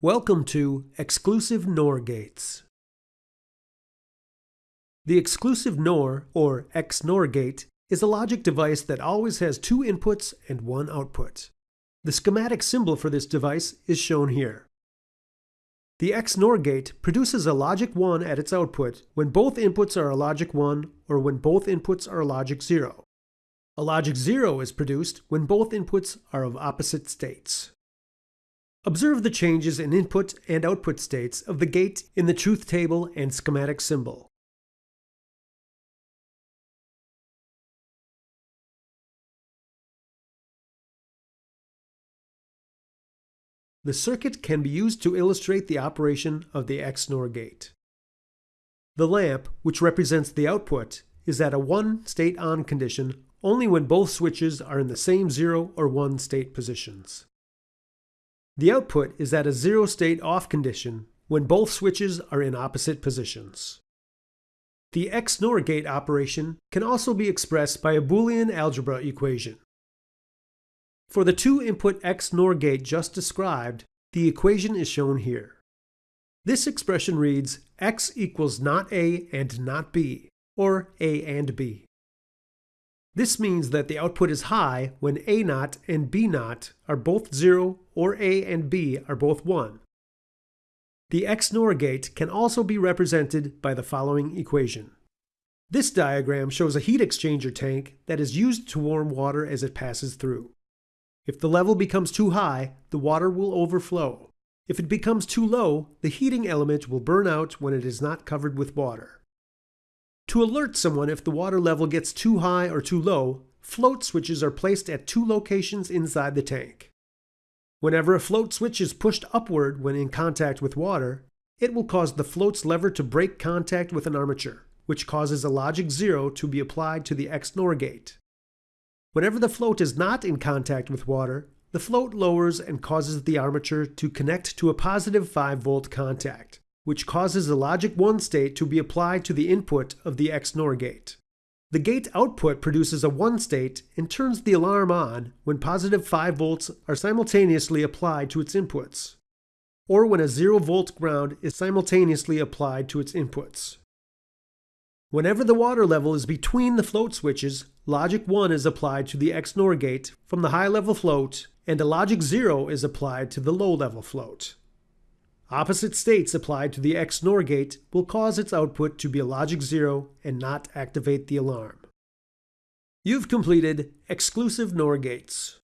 Welcome to Exclusive NOR Gates. The exclusive NOR, or XNOR gate, is a logic device that always has two inputs and one output. The schematic symbol for this device is shown here. The XNOR gate produces a logic 1 at its output when both inputs are a logic 1 or when both inputs are a logic 0. A logic 0 is produced when both inputs are of opposite states. Observe the changes in input and output states of the gate in the truth table and schematic symbol. The circuit can be used to illustrate the operation of the XNOR gate. The lamp, which represents the output, is at a 1 state on condition only when both switches are in the same 0 or 1 state positions. The output is at a zero state off condition when both switches are in opposite positions. The XNOR gate operation can also be expressed by a Boolean algebra equation. For the two-input XNOR gate just described, the equation is shown here. This expression reads x equals not A and not B, or A and B. This means that the output is high when A naught and B naught are both 0 or A and B are both 1. The XNOR gate can also be represented by the following equation. This diagram shows a heat exchanger tank that is used to warm water as it passes through. If the level becomes too high, the water will overflow. If it becomes too low, the heating element will burn out when it is not covered with water. To alert someone if the water level gets too high or too low, float switches are placed at two locations inside the tank. Whenever a float switch is pushed upward when in contact with water, it will cause the float's lever to break contact with an armature, which causes a logic 0 to be applied to the XNOR gate. Whenever the float is not in contact with water, the float lowers and causes the armature to connect to a positive 5 volt contact which causes the logic 1 state to be applied to the input of the XNOR gate. The gate output produces a 1 state and turns the alarm on when positive 5 volts are simultaneously applied to its inputs, or when a 0 volt ground is simultaneously applied to its inputs. Whenever the water level is between the float switches, logic 1 is applied to the XNOR gate from the high level float and a logic 0 is applied to the low level float. Opposite states applied to the XNOR gate will cause its output to be a logic 0 and not activate the alarm. You've completed exclusive NOR gates.